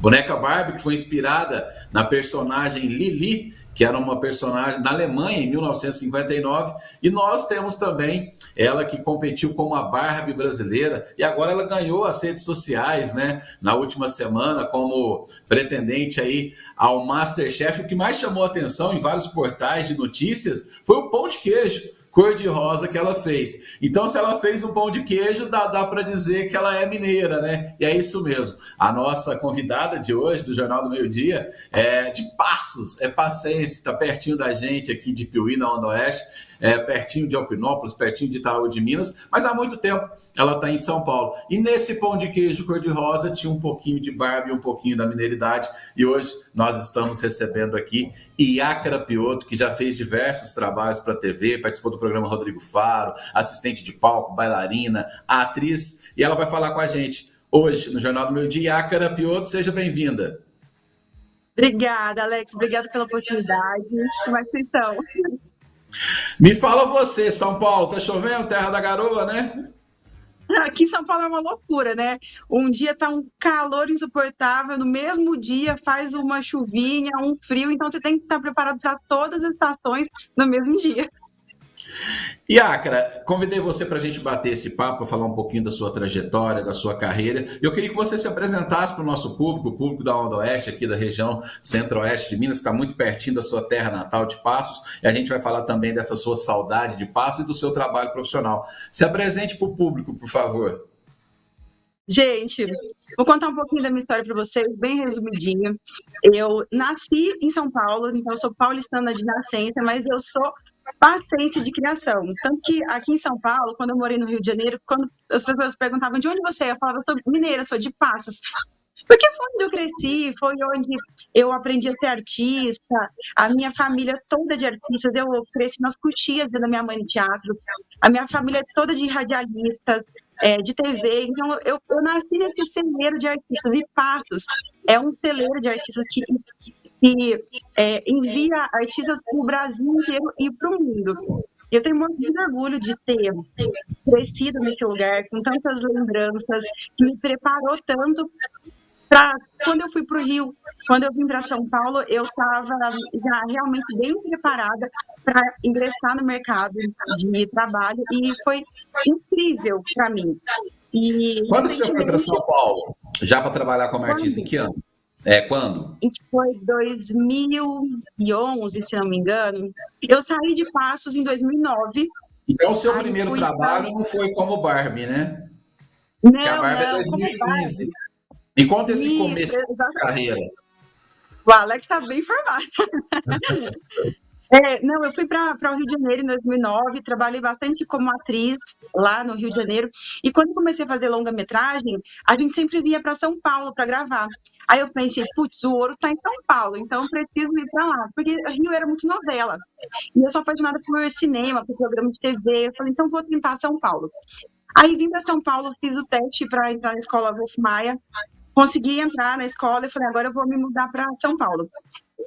Boneca Barbie, que foi inspirada na personagem Lili, que era uma personagem da Alemanha em 1959, e nós temos também ela que competiu como a Barbie brasileira. E agora ela ganhou as redes sociais, né, na última semana como pretendente aí ao MasterChef. O que mais chamou atenção em vários portais de notícias foi o pão de queijo cor-de-rosa que ela fez. Então, se ela fez um pão de queijo, dá, dá para dizer que ela é mineira, né? E é isso mesmo. A nossa convidada de hoje, do Jornal do Meio Dia, é de Passos, é passense, está pertinho da gente aqui de Piuí, na Onda Oeste é, pertinho de Alpinópolis, pertinho de Itaú de Minas, mas há muito tempo ela está em São Paulo. E nesse pão de queijo cor-de-rosa tinha um pouquinho de Barbie, um pouquinho da mineiridade. E hoje nós estamos recebendo aqui Iácara Pioto, que já fez diversos trabalhos para a TV, participou do programa Rodrigo Faro, assistente de palco, bailarina, atriz, e ela vai falar com a gente hoje no Jornal do Meu Dia. Iácara Pioto, seja bem-vinda. Obrigada, Alex. Obrigada pela oportunidade. Como é que vocês estão? Me fala você, São Paulo, tá chovendo, terra da garoa, né? Aqui em São Paulo é uma loucura, né? Um dia tá um calor insuportável, no mesmo dia faz uma chuvinha, um frio, então você tem que estar preparado para todas as estações no mesmo dia. E convidei você para a gente bater esse papo, falar um pouquinho da sua trajetória, da sua carreira. Eu queria que você se apresentasse para o nosso público, o público da Onda Oeste, aqui da região centro-oeste de Minas, que está muito pertinho da sua terra natal de Passos. E a gente vai falar também dessa sua saudade de Passos e do seu trabalho profissional. Se apresente para o público, por favor. Gente, vou contar um pouquinho da minha história para vocês, bem resumidinho. Eu nasci em São Paulo, então eu sou paulistana de nascença, mas eu sou paciência de criação. Tanto que aqui em São Paulo, quando eu morei no Rio de Janeiro, quando as pessoas perguntavam de onde você é, eu falava, eu sou mineira, sou de Passos. Porque foi onde eu cresci, foi onde eu aprendi a ser artista, a minha família toda de artistas, eu cresci nas coxias da minha mãe no teatro, a minha família toda de radialistas, é, de TV, então eu, eu nasci nesse celeiro de artistas, e Passos é um celeiro de artistas que que é, envia artistas para o Brasil inteiro e para o mundo. Eu tenho muito orgulho de ter crescido nesse lugar, com tantas lembranças, que me preparou tanto para quando eu fui para o Rio, quando eu vim para São Paulo, eu estava já realmente bem preparada para ingressar no mercado de trabalho e foi incrível para mim. E, quando que você foi para São Paulo? Já para trabalhar como artista, em que ano? É, quando? Foi 2011, se não me engano. Eu saí de Passos em 2009. Então, o seu primeiro trabalho não foi como Barbie, né? Não, Porque a Barbie é não, é 2015. Me conta esse Isso, começo da carreira. O Alex está bem informado. É, não, eu fui para o Rio de Janeiro em 2009, trabalhei bastante como atriz lá no Rio de Janeiro. E quando comecei a fazer longa-metragem, a gente sempre via para São Paulo para gravar. Aí eu pensei, putz, o ouro está em São Paulo, então preciso ir para lá. Porque Rio era muito novela. E eu sou apaixonada por cinema, por programa de TV. Eu falei, então vou tentar São Paulo. Aí vim para São Paulo, fiz o teste para entrar na escola Wolf Maia consegui entrar na escola e falei, agora eu vou me mudar para São Paulo.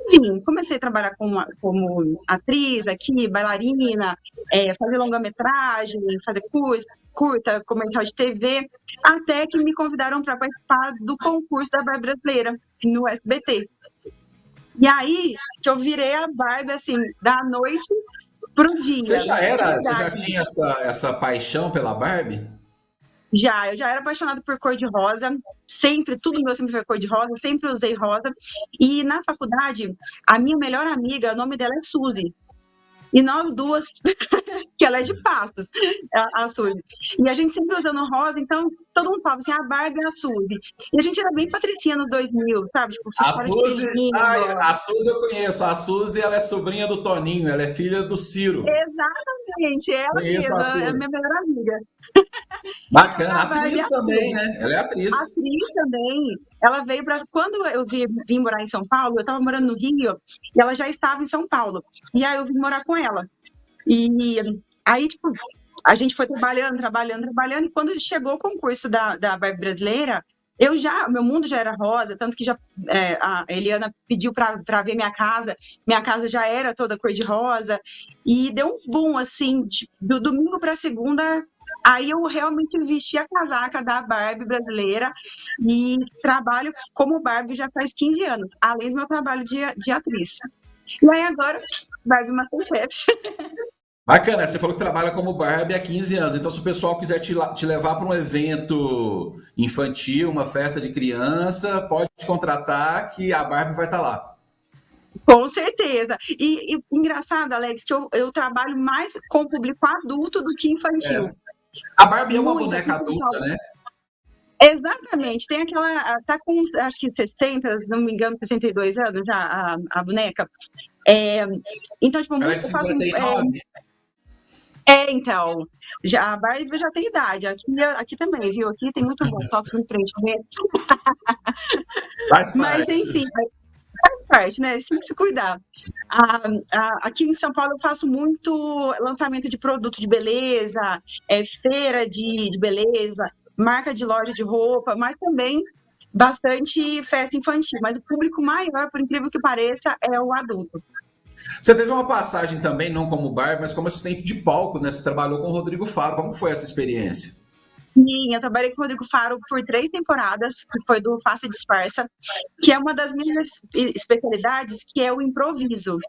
Enfim, comecei a trabalhar como, como atriz aqui, bailarina, é, fazer longa-metragem, fazer curso, curta, comercial de TV, até que me convidaram para participar do concurso da Barbie Brasileira no SBT. E aí que eu virei a Barbie, assim, da noite pro dia. Você já era, você já tinha essa, essa paixão pela Barbie? Já, eu já era apaixonada por cor de rosa, sempre, tudo meu sempre foi cor de rosa, sempre usei rosa. E na faculdade, a minha melhor amiga, o nome dela é Suzy. E nós duas, que ela é de pastos, a, a Suzy. E a gente sempre usando rosa, então todo mundo falava assim, a Barbie é a Suzy. E a gente era bem patricinha nos 2000, sabe? Tipo, a Suzy, ai, a Suzy eu conheço. A Suzy, ela é sobrinha do Toninho, ela é filha do Ciro. Exatamente, ela mesma, é a minha melhor amiga. Bacana, atriz também, né? Ela é atriz. Atriz também. Ela veio para. Quando eu vim, vim morar em São Paulo, eu estava morando no Rio e ela já estava em São Paulo. E aí eu vim morar com ela. E aí, tipo, a gente foi trabalhando, trabalhando, trabalhando. E quando chegou o concurso da, da Barbie Brasileira, eu já, meu mundo já era rosa, tanto que já é, a Eliana pediu para ver minha casa, minha casa já era toda cor de rosa, e deu um boom assim, de, do domingo para segunda Aí eu realmente vesti a casaca da Barbie brasileira e trabalho como Barbie já faz 15 anos, além do meu trabalho de, de atriz. E aí agora, Barbie Masterchef. Bacana, você falou que trabalha como Barbie há 15 anos, então se o pessoal quiser te, te levar para um evento infantil, uma festa de criança, pode contratar que a Barbie vai estar tá lá. Com certeza. E, e, engraçado, Alex, que eu, eu trabalho mais com público adulto do que infantil. É. A Barbie é uma Muito boneca adulta, né? Exatamente. Tem aquela. Tá com acho que 60, se não me engano, 62 anos já a, a boneca. É, então, tipo, Ela é de 59. É, é, então. Já, a Barbie já tem idade. Aqui, aqui também, viu? Aqui tem muito bom. Toque no frente. Mas, enfim, parte, né? A gente tem que se cuidar. Ah, ah, aqui em São Paulo eu faço muito lançamento de produto de beleza, é, feira de, de beleza, marca de loja de roupa, mas também bastante festa infantil. Mas o público maior, por incrível que pareça, é o adulto. Você teve uma passagem também, não como bar, mas como assistente de palco, né? Você trabalhou com o Rodrigo Faro. Como foi essa experiência? Sim, eu trabalhei com o Rodrigo Faro por três temporadas, que foi do Face Dispersa, que é uma das minhas especialidades, que é o improviso.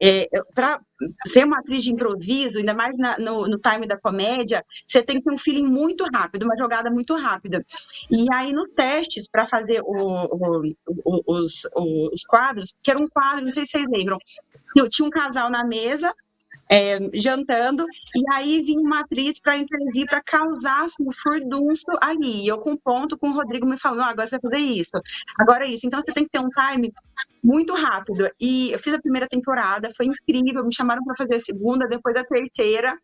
É, para ser uma atriz de improviso, ainda mais na, no, no, time da comédia, você tem que ter um feeling muito rápido, uma jogada muito rápida. E aí, nos testes, para fazer o, o, os, os quadros, que era um quadro, não sei se vocês lembram, tinha um casal na mesa, é, jantando, e aí vinha uma atriz para intervir, para causar assim, um furdunço ali. Eu com ponto, com o Rodrigo me falando, agora você vai fazer isso, agora é isso. Então você tem que ter um time muito rápido. E eu fiz a primeira temporada, foi incrível, me chamaram para fazer a segunda, depois a terceira.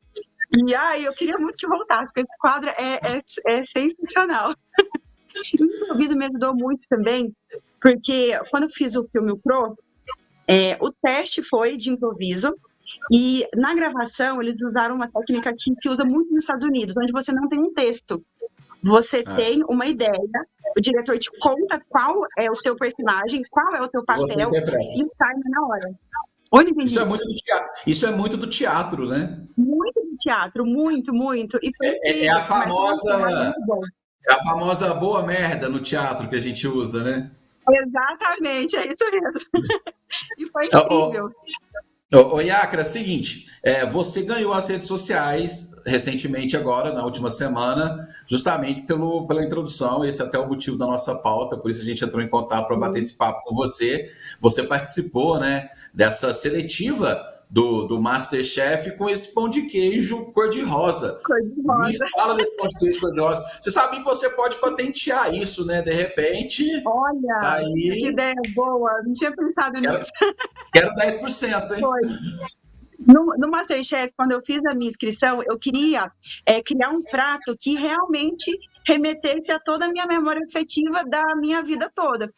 E ai, eu queria muito que voltasse, porque esse quadro é, é, é sensacional. o improviso me ajudou muito também, porque quando eu fiz o filme Pro, é, o teste foi de improviso, e na gravação, eles usaram uma técnica que se usa muito nos Estados Unidos, onde você não tem um texto. Você Nossa. tem uma ideia, o diretor te conta qual é o seu personagem, qual é o seu papel e o time na hora. Onde isso é muito do teatro. Isso é muito do teatro, né? Muito do teatro, muito, muito. E foi é, é a famosa é a famosa boa merda no teatro que a gente usa, né? Exatamente, é isso mesmo. e foi incrível. Ô, ô Iacra, seguinte, é, você ganhou as redes sociais recentemente agora, na última semana, justamente pelo, pela introdução, esse é até o motivo da nossa pauta, por isso a gente entrou em contato para bater esse papo com você. Você participou, né, dessa seletiva do, do Masterchef com esse pão de queijo cor-de-rosa. Cor-de-rosa. Me fala desse pão de queijo cor-de-rosa. Você sabia que você pode patentear isso, né? De repente. Olha, tá aí... que ideia boa. Não tinha pensado quero, nisso. Quero 10%, hein? Foi. No, no, Masterchef, quando eu fiz a minha inscrição, eu queria é, criar um prato que realmente remetesse a toda a minha memória afetiva da minha vida toda.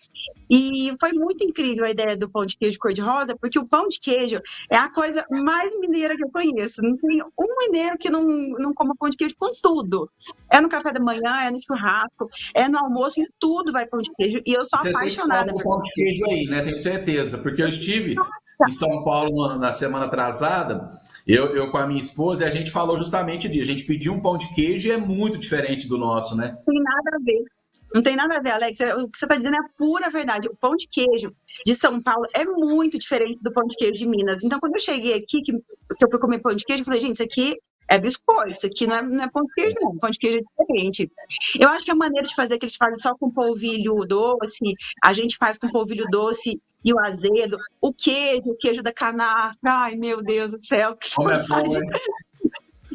E foi muito incrível a ideia do pão de queijo cor-de-rosa, porque o pão de queijo é a coisa mais mineira que eu conheço. Não tem um mineiro que não, não coma pão de queijo com tudo. É no café da manhã, é no churrasco, é no almoço, em tudo vai pão de queijo. E eu sou Você apaixonada por pão de queijo aí, né? Tenho certeza, porque eu estive em São Paulo na semana atrasada eu, eu com a minha esposa, a gente falou justamente disso. A gente pediu um pão de queijo e é muito diferente do nosso, né? Tem nada a ver. Não tem nada a ver, Alex. É, o que você está dizendo é a pura verdade. O pão de queijo de São Paulo é muito diferente do pão de queijo de Minas. Então, quando eu cheguei aqui, que, que eu fui comer pão de queijo, eu falei, gente, isso aqui é biscoito, isso aqui não é, não é pão de queijo, não. Pão de queijo é diferente. Eu acho que a maneira de fazer que eles fazem só com polvilho doce, a gente faz com polvilho doce e o azedo, o queijo, o queijo da canastra, ai meu Deus do céu. Como é bom,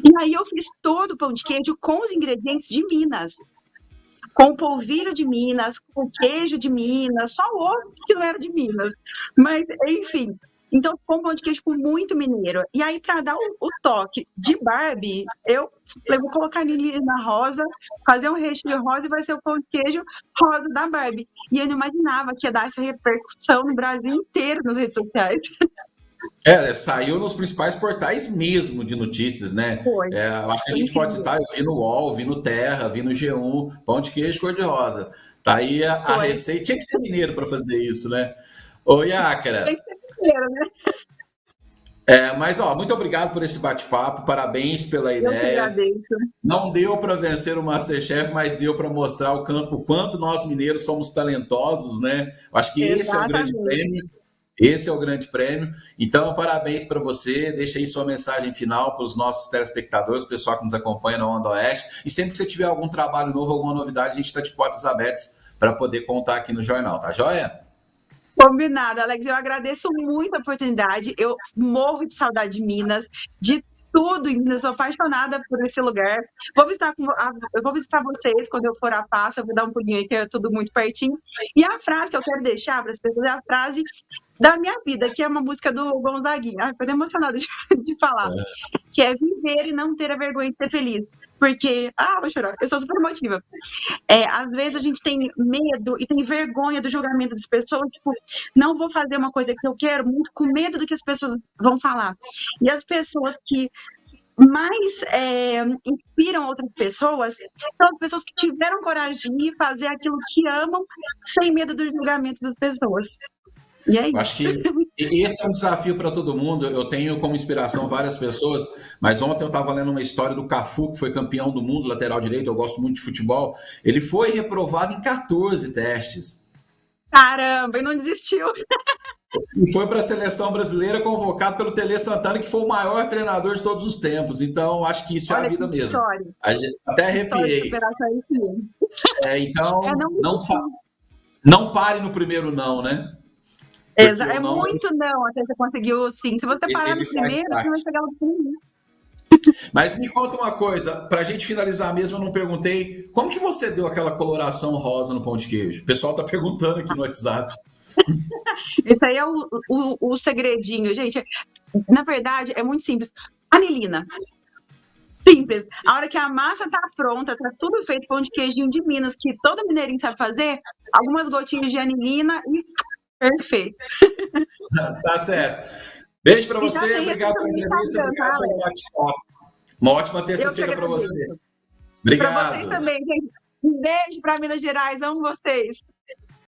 E aí eu fiz todo o pão de queijo com os ingredientes de Minas. Com polvilho de Minas, com queijo de Minas, só o ovo que não era de Minas. Mas, enfim, então, ficou um pão de queijo com muito mineiro. E aí, para dar o, o, toque de Barbie, eu falei, vou colocar ele na rosa, fazer um recheio rosa e vai ser o pão de queijo rosa da Barbie. E eu não imaginava que ia dar essa repercussão no Brasil inteiro nas redes sociais. É, saiu nos principais portais mesmo de notícias, né? Foi. É, acho que a gente pode citar, eu vi no UOL, vi no Terra, vi no G1, pão de queijo cor-de-rosa. Tá aí a, a receita. Tinha que ser mineiro para fazer isso, né? Ô, Iácara. Tem que ser né? É, mas, ó, muito obrigado por esse bate-papo, parabéns pela ideia. Eu que agradeço. Não deu para vencer o Masterchef, mas deu para mostrar o, campo, o quanto nós mineiros somos talentosos, né? Acho que Exatamente. esse é o grande prêmio. Esse é o grande prêmio. Então, parabéns para você. Deixa aí sua mensagem final para os nossos telespectadores, pessoal que nos acompanha na Onda Oeste. E sempre que você tiver algum trabalho novo, alguma novidade, a gente está de portas abertas para poder contar aqui no jornal, tá joia? Combinado, Alex. Eu agradeço muito a oportunidade. Eu morro de saudade de Minas, de tudo em Minas. Sou apaixonada por esse lugar. Vou visitar, eu vou visitar vocês quando eu for a Passo. Eu vou dar um pulinho aí, que é tudo muito pertinho. E a frase que eu quero deixar para as pessoas é a frase da minha vida, que é uma música do Gonzaguinha. Ai, tô emocionada de, de falar. É. Que é viver e não ter a vergonha de ser feliz porque, ah, vou chorar, eu sou super emotiva. É, às vezes a gente tem medo e tem vergonha do julgamento das pessoas, tipo, não vou fazer uma coisa que eu quero, muito com medo do que as pessoas vão falar. E as pessoas que mais é, inspiram outras pessoas são as pessoas que tiveram coragem de fazer aquilo que amam sem medo do julgamento das pessoas. E aí? Acho que esse é um desafio para todo mundo. Eu tenho como inspiração várias pessoas, mas ontem eu estava lendo uma história do Cafu, que foi campeão do mundo lateral direito. Eu gosto muito de futebol. Ele foi reprovado em 14 testes. Caramba, e não desistiu. E foi para a seleção brasileira convocado pelo Tele Santana, que foi o maior treinador de todos os tempos. Então, acho que isso Olha é a vida mesmo. A gente, até arrepiei. É, então, é, não, não, não pare no primeiro não, né? É não... muito não até você conseguiu sim. Se você parar no primeiro, você vai chegar no primeiro. Mas me conta uma coisa, para a gente finalizar mesmo, eu não perguntei como que você deu aquela coloração rosa no pão de queijo? O pessoal tá perguntando aqui no WhatsApp. Isso aí é o, o, o segredinho, gente. Na verdade, é muito simples. Anilina. Simples. A hora que a massa tá pronta, tá tudo feito, pão de queijinho de Minas, que todo mineirinho sabe fazer, algumas gotinhas de anilina e Perfeito. tá certo. Beijo para você, obrigado pela entrevista, obrigado pelo bate-papo. Uma ótima terça-feira para você. Obrigado. Para vocês também, gente. Um beijo para Minas Gerais, amo vocês.